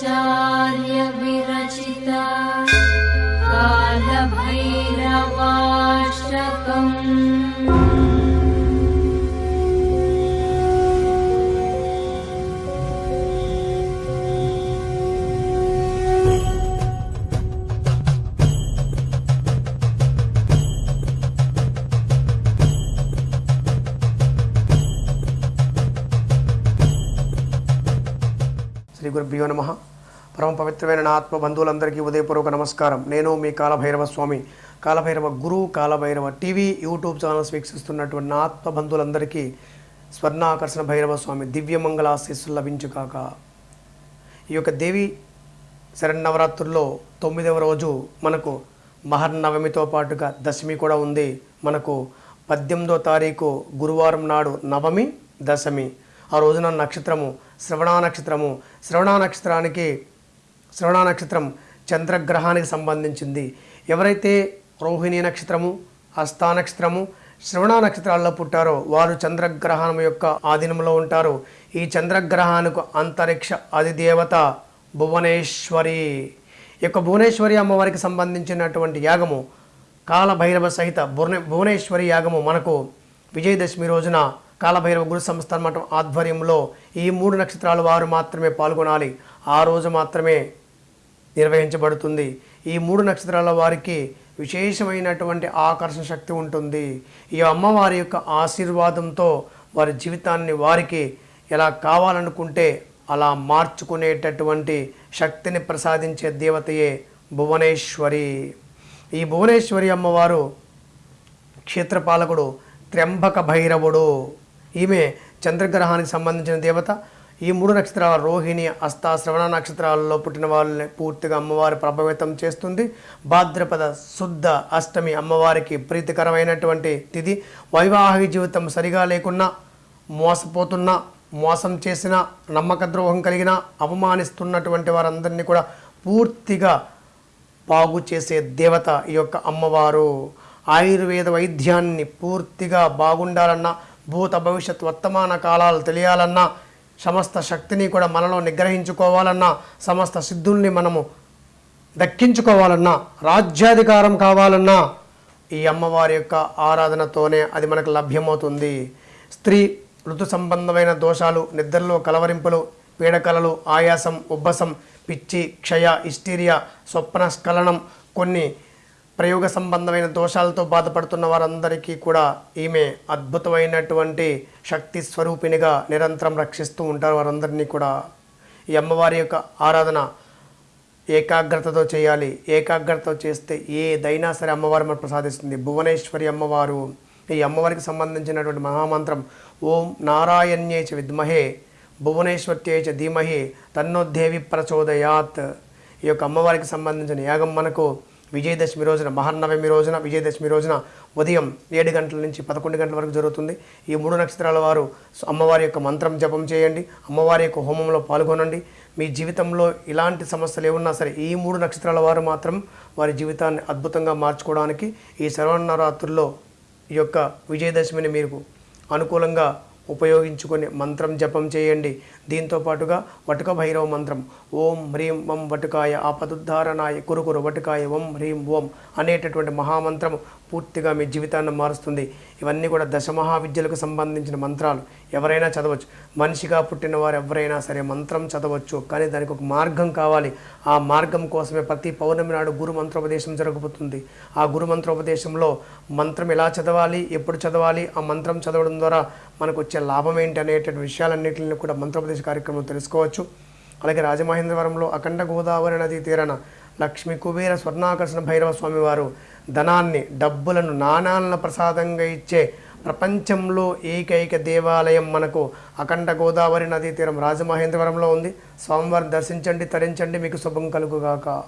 चार శ్రీ గురుభ్యో నమ. పరమ పవిత్రమైన నా ఆత్మ బంధువులందరికీ ఉదయపూర్వక నమస్కారం. నేను మీ Kalabhairava Swami Kalabhairava Guru Kalabhairava TV YouTube channels వీక్షిస్తున్నటువంటి నా ఆత్మ బంధువులందరికీ స్వర్ణాకర్షణ భైరవ స్వామి దివ్యమంగళ ఆశీస్సులు లభించుకాక ఈ యొక్క దేవి శరన్నవరాత్రుల్లో తొమ్మిదవ రోజు మనకు మహర్నవమితో పాటుగా దశమి కూడా ఉంది. మనకు పద్దెనిమిదో తారీఖు గురువారం నాడు నవమి దశమి. ఆ రోజున నక్షత్రము శ్రవణ నక్షత్రము శ్రవణ నక్షత్రానికి శ్రవణ నక్షత్రం చంద్రగ్రహానికి సంబంధించింది. ఎవరైతే రోహిణి నక్షత్రము హస్తా నక్షత్రము శ్రవణ నక్షత్రాల్లో పుట్టారో వారు చంద్రగ్రహణం యొక్క ఆధీనంలో ఉంటారు. ఈ చంద్రగ్రహానికి అంతరిక్ష అధిదేవత భువనేశ్వరి. యొక్క భువనేశ్వరి అమ్మవారికి సంబంధించినటువంటి యాగము కాలభైరవ సహిత భువనే భువనేశ్వరి యాగము మనకు విజయదశమి రోజున కాలభైరవ గురు సంస్థాన మఠం ఆధ్వర్యంలో ఈ మూడు నక్షత్రాల వారు మాత్రమే పాల్గొనాలి. ఆ రోజు మాత్రమే నిర్వహించబడుతుంది. ఈ మూడు నక్షత్రాల వారికి విశేషమైనటువంటి ఆకర్షణ శక్తి ఉంటుంది. ఈ అమ్మవారి యొక్క ఆశీర్వాదంతో వారి జీవితాన్ని వారికి ఎలా కావాలనుకుంటే అలా మార్చుకునేటటువంటి శక్తిని ప్రసాదించే దేవతయే భువనేశ్వరి. ఈ భువనేశ్వరి అమ్మవారు క్షేత్రపాలకుడు త్ర్యంబక భైరవుడు. ఈమె చంద్రగ్రహానికి సంబంధించిన దేవత. ఈ మూడు నక్షత్రాల రోహిణి అస్త శ్రవణ నక్షత్రాలలో పుట్టిన వాళ్ళని పూర్తిగా అమ్మవారి ప్రభావితం చేస్తుంది. భాద్రపద శుద్ధ అష్టమి అమ్మవారికి ప్రీతికరమైనటువంటి తిథి. వైవాహిక జీవితం సరిగా లేకున్నా మోసపోతున్నా మోసం చేసిన నమ్మక ద్రోహం కలిగిన అవమానిస్తున్నటువంటి వారందరినీ కూడా పూర్తిగా బాగు చేసే దేవత ఈ యొక్క అమ్మవారు. ఆయుర్వేద వైద్యాన్ని పూర్తిగా బాగుండాలన్నా భూత భవిష్యత్ వర్తమాన కాలాలు తెలియాలన్నా సమస్త శక్తిని కూడా మనలో నిగ్రహించుకోవాలన్నా సమస్త సిద్ధుల్ని మనము దక్కించుకోవాలన్నా రాజ్యాధికారం కావాలన్నా ఈ అమ్మవారి యొక్క ఆరాధనతోనే అది మనకు లభ్యమవుతుంది. స్త్రీ ఋతు సంబంధమైన దోషాలు నిద్రలో కలవరింపులు పీడకలలు ఆయాసం ఉబ్బసం పిచ్చి క్షయ ఇస్టీరియా స్వప్న స్ఖలనం కొన్ని ప్రయోగ సంబంధమైన దోషాలతో బాధపడుతున్న వారందరికీ కూడా ఈమె అద్భుతమైనటువంటి శక్తి స్వరూపిణిగా నిరంతరం రక్షిస్తూ ఉంటారు. వారందరినీ కూడా ఈ అమ్మవారి యొక్క ఆరాధన ఏకాగ్రతతో చేయాలి. ఏకాగ్రతతో చేస్తే ఏదైనా సరే అమ్మవారు మనకు ప్రసాదిస్తుంది. భువనేశ్వరి అమ్మవారు ఈ అమ్మవారికి సంబంధించినటువంటి మహామంత్రం ఓం నారాయణ్యేచ విద్మహే భువనేశ్వర్యేచ చ ధీమహి తన్నోదేవి ప్రచోదయాత్. ఈ యొక్క అమ్మవారికి సంబంధించిన యాగం మనకు విజయదశమి రోజున మహానవమి రోజున విజయదశమి రోజున ఉదయం ఏడు గంటల నుంచి పదకొండు గంటల వరకు జరుగుతుంది. ఈ మూడు నక్షత్రాల వారు అమ్మవారి యొక్క మంత్రం జపం చేయండి. అమ్మవారి యొక్క హోమంలో పాల్గొనండి. మీ జీవితంలో ఇలాంటి సమస్యలు ఏమున్నా సరే ఈ మూడు నక్షత్రాల వారు మాత్రం వారి జీవితాన్ని అద్భుతంగా మార్చుకోవడానికి ఈ శరవణరాత్రుల్లో ఈ యొక్క విజయదశమిని మీరు అనుకూలంగా ఉపయోగించుకొని మంత్రం జపం చేయండి. దీంతో పాటుగా వటుక భైరవ మంత్రం ఓం హ్రీం వం వటుకాయ ఆపదుద్ధారణాయ కురుకురు వటుకాయ ఓం హ్రీం ఓం అనేటటువంటి మహామంత్రం పూర్తిగా మీ జీవితాన్ని మారుస్తుంది. ఇవన్నీ కూడా దశమహావిద్యలకు సంబంధించిన మంత్రాలు. ఎవరైనా చదవచ్చు. మనిషిగా పుట్టిన వారు ఎవరైనా సరే మంత్రం చదవచ్చు. కానీ దానికి ఒక మార్గం కావాలి. ఆ మార్గం కోసమే ప్రతి పౌర్ణమి నాడు గురు మంత్రోపదేశం జరగబోతుంది. ఆ గురు మంత్రోపదేశంలో మంత్రం ఎలా చదవాలి ఎప్పుడు చదవాలి ఆ మంత్రం చదవడం ద్వారా మనకు వచ్చే లాభం ఏంటి అనేటువంటి విషయాలన్నింటిని కూడా మంత్రోపదేశ కార్యక్రమం తెలుసుకోవచ్చు. అలాగే రాజమహేంద్రవరంలో అఖండ గోదావరి నదీ తీరాన లక్ష్మీ కుబేర స్వర్ణాకర్షణ భైరవ స్వామి వారు ధనాన్ని డబ్బులను నాణాలను ప్రసాదంగా ఇచ్చే ప్రపంచంలో ఏకైక దేవాలయం మనకు అఖండ గోదావరి నదీ తీరం రాజమహేంద్రవరంలో ఉంది. స్వామివారిని దర్శించండి తరించండి మీకు శుభం కలుగుగాక.